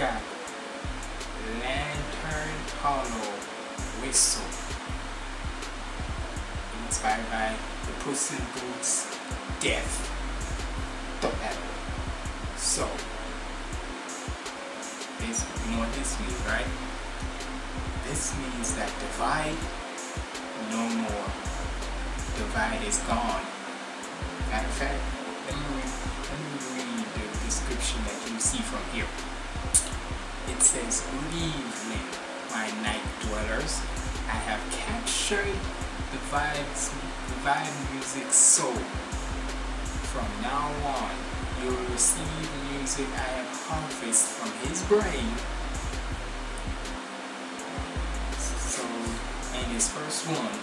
Lantern Hollow Whistle, inspired by the Puss in Boots Death. So, this, you know what this means, right? This means that divide no more. Divide is gone. Matter of fact, let me, read, let me read the description that you see from here. It says, Leave me, my night dwellers. I have captured the vibes, the vibe Music soul. From now on, you will receive music I have harvested from his brain So, And his first one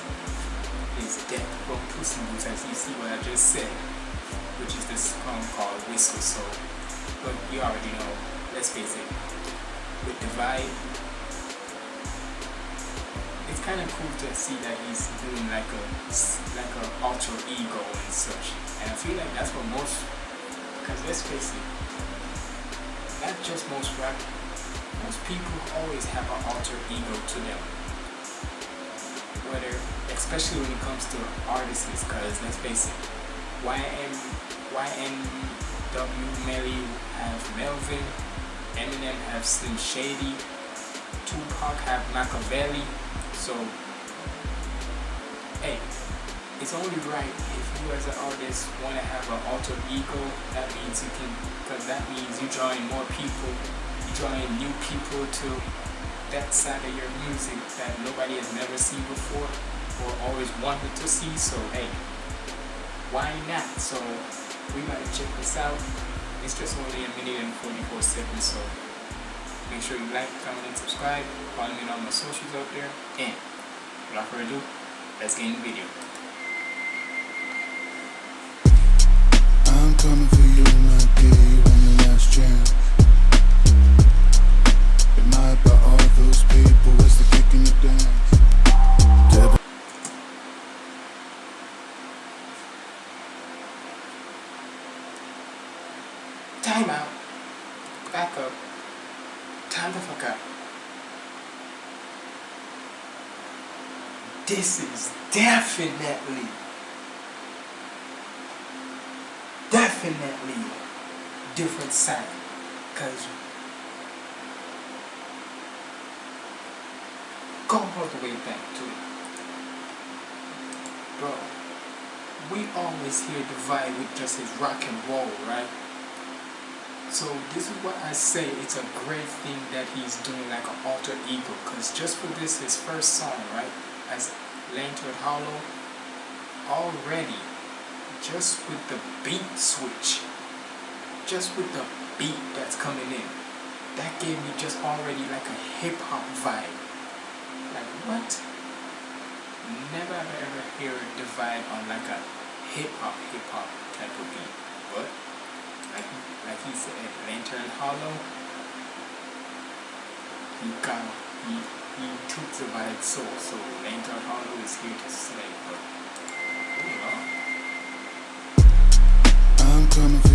is Death from Puss in Boots, as you see what I just said, which is this song called Whistle Soul. But you already know, let's face it, with the vibe. it's kind of cool to see that he's doing like a like a alter ego and such. And I feel like that's what most, because let's face it, not just most rap, most people always have an alter ego to them whether, especially when it comes to artists, because let's face it, YM, YNW Melly have Melvin, Eminem have Slim Shady, Tupac have Makaveli, so, hey, it's only right if you as an artist want to have an alter ego, that means you can, because that means you drawing more people, you drawing new people to that side of your music that nobody has never seen before or always wanted to see. So hey why not? So we might check this out it's just only a minute and 44 seconds so make sure you like comment and subscribe. Follow me on all my socials out there. And without further ado let's get in the video. I'm coming for you, the last chance. Those people as they kicking the dance. Time out. Back up. Time the fuck up. This is definitely, definitely different sound. Cause go all the way back to it. Bro, we always hear Divide with just his rock and roll, right? So this is what I say, it's a great thing that he's doing like an alter ego, because just for this, his first song, right, as Lantern Hollow, already, just with the beat switch, just with the beat that's coming in, that gave me just already like a hip-hop vibe. Like what? Never ever ever hear a vibe on like a hip hop hip hop type of beat. But like like he said, Lantern Hollow, he got he he took the vibe soul. So Lantern Hollow is here to slay. But oh, on. I'm coming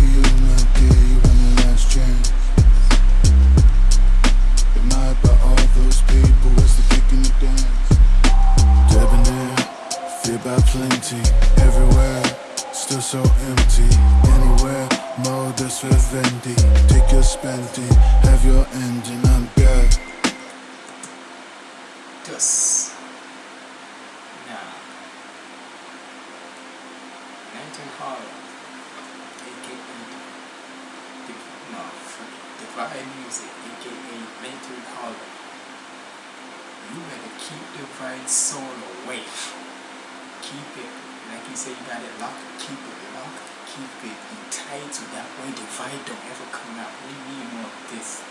got it locked, keep it locked, keep it tight so that way the vibe don't ever come out. We need more of this.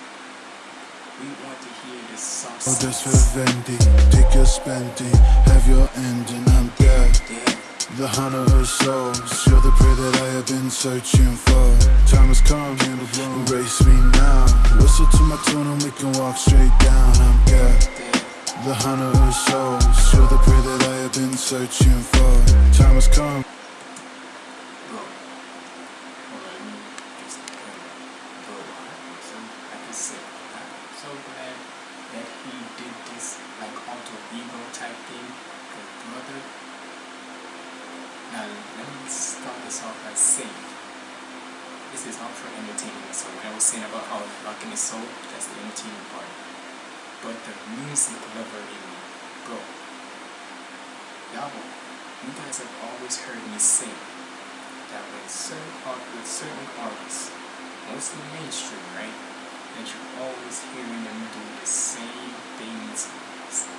We want to hear the sauce. Oh, this vivendi, take your spending, have your ending, I'm dead. Yeah. The hunter of souls, you're the prey that I have been searching for. Time has come, embrace me now. Whistle to my tune and we can walk straight down. I'm dead. The hunter of souls, you're the prey that I have been searching for. Come. I'm so glad that he did this like alter ego type thing. Brother. Now let me start this off by saying this is all for entertainment. So when I was saying about how rocking is soul, that's the entertainment part. But the music lover in me, bro. Y'all, you guys have always heard me say that when certain with certain artists, mostly mainstream, right? That you're always hearing them do the same things,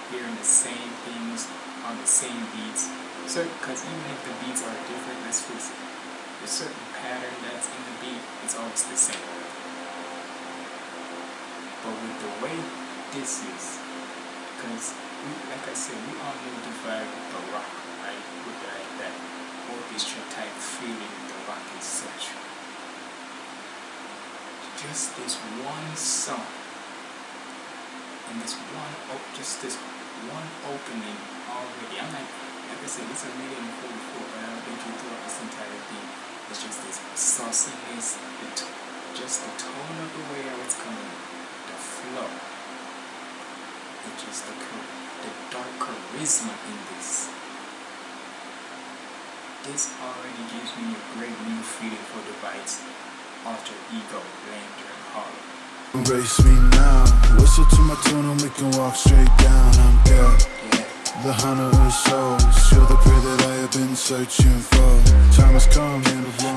hearing the same things on the same beats. So, because even if the beats are different, let's face it, the certain pattern that's in the beat is always the same. But with the way this is, because like I said, we all know the vibe of the rock, right? With like that orchestra type feeling in the rock is such. Just this one song, and this one, oh, just this one opening already. I'm like, like I said, it's a minute and 44, but I've been throughout this entire thing. It's just this sauciness, the just the tone of the way I was coming, the flow. It just the the dark charisma in this. This already gives me a great new feeling for the vibes alter ego, lantern, hollow. Embrace me now. Whistle to my tune and we can walk straight down. I'm God, Yeah, the hunter of souls. You're the prey that I have been searching for. Time has come,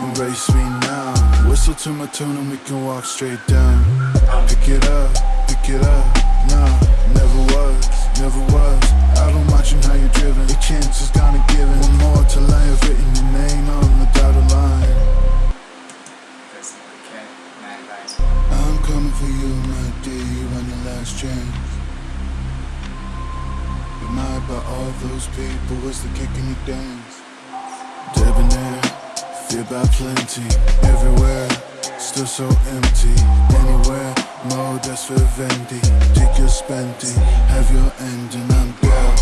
embrace me now. Whistle to my tune and we can walk straight down. Pick it up, pick it up. Nah, everywhere, still so empty. Anywhere, more that's for Vendi. Take your spending, have your ending. I'm God,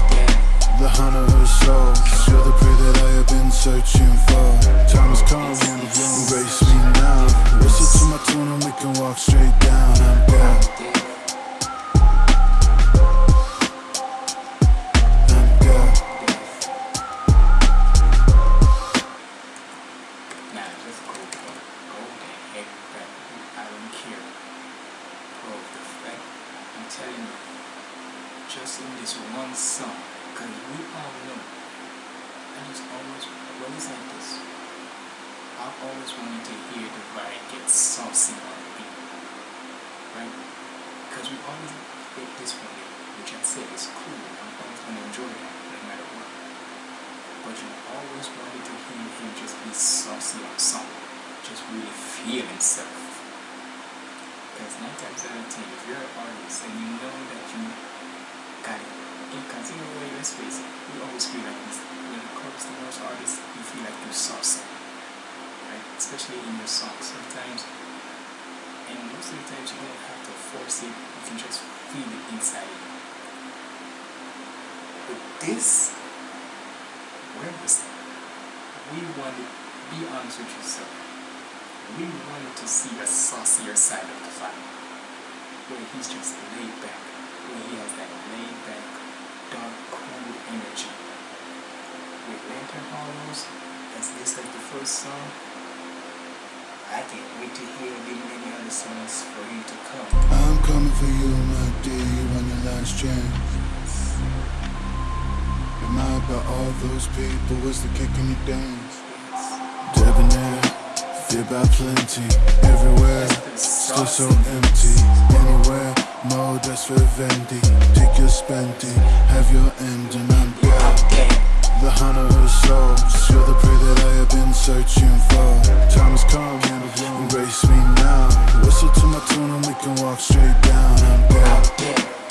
the hunter of souls. You're the prey that I have been searching for. Time has come, embrace me now. Listen to my tune and we can walk straight down. I'm God, Because we always get this one, which I say is cool. I'm always going to enjoy that, no matter what. But you always wanted to hear him just be saucy on something. Just really feel himself. Because nine times out of ten, if you're an artist and you know that you got it, because in a way, let's face it, we always feel like this. When it comes to most artists, you feel like you're saucy. Right? Especially in your songs. Sometimes, and most of the times, you don't have to force it, you can just feel it inside you. But this, where was that? we wanted, be honest with yourself, we wanted to see a saucier side of the vibe, where he's just laid back, where he has that laid back, dark, cool energy. With Lantern Hollows, as this like the first song, Wait to hear the many other songs for you to come. I'm coming for you, my dear. You on your last chance. Admired by all those people, what's the kick in your dance? Debonair, feared by plenty, everywhere, still so empty. Anywhere, more that's for Vendi. Take your spending, have your ending. I'm God, Okay. The hunter of souls. You're the prey that I have been searching for. Time has come, embrace me now. Whistle to my tune and we can walk straight down. I'm God,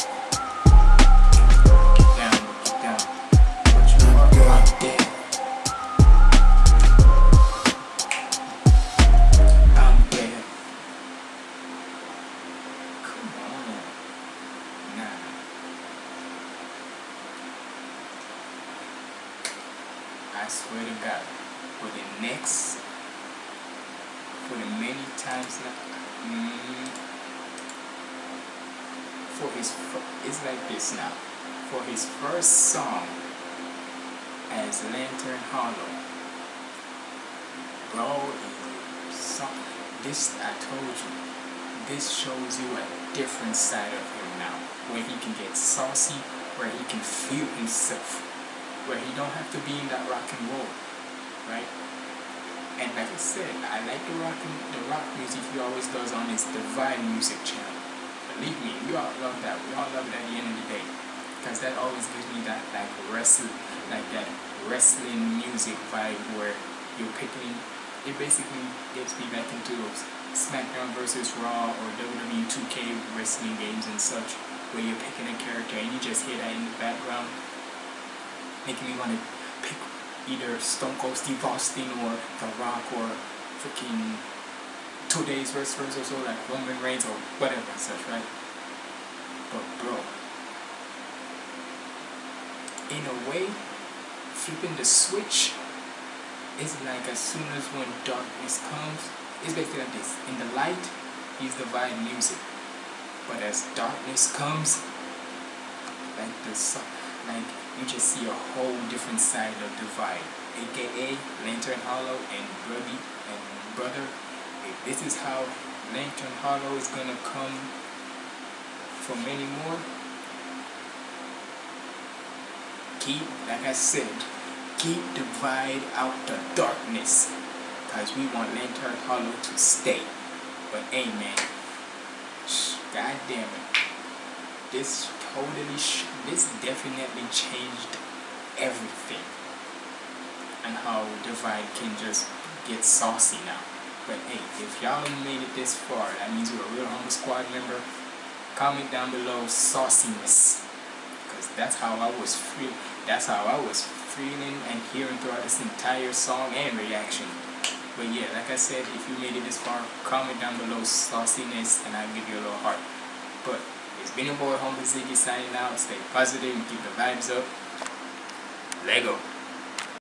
for his, it's like this now, for his first song as Lantern Hollow, bro, this, I told you, this shows you a different side of him now, where he can get saucy, where he can feel himself, where he don't have to be in that rock and roll, right? And like I said, I like the rock the rock music he always does on his Divide Music channel. Believe me, we all love that. We all love it at the end of the day. Because that always gives me that like wrestling like that wrestling music vibe where you're picking it basically gets me back into those SmackDown versus Raw or WWE 2K wrestling games and such where you're picking a character and you just hear that in the background making me want to pick either Stone Cold Steve Austin or The Rock or freaking today's wrestlers or so like Roman Reigns or whatever and such, right? But bro, in a way, flipping the switch is like as soon as when darkness comes, it's basically like this. In the light, he's the vibe music. But as darkness comes, like the sun, like you just see a whole different side of the vibe. AKA Lantern Hollow and Brother and Brother. If this is how Lantern Hollow is gonna come for many more, keep, like I said, keep divide out the darkness. Because we want Lantern Hollow to stay. But man, god damn it. This totally, this definitely changed everything. And how Divide can just get saucy now. But hey, if y'all made it this far, that means you're a real Humble Squad member. Comment down below sauciness. Because that's how I was free. That's how I was feeling and hearing throughout this entire song and reaction. But yeah, like I said, if you made it this far, comment down below sauciness and I'll give you a little heart. But it's been your boy Humble Ziggy signing out. Stay positive and keep the vibes up. Lego.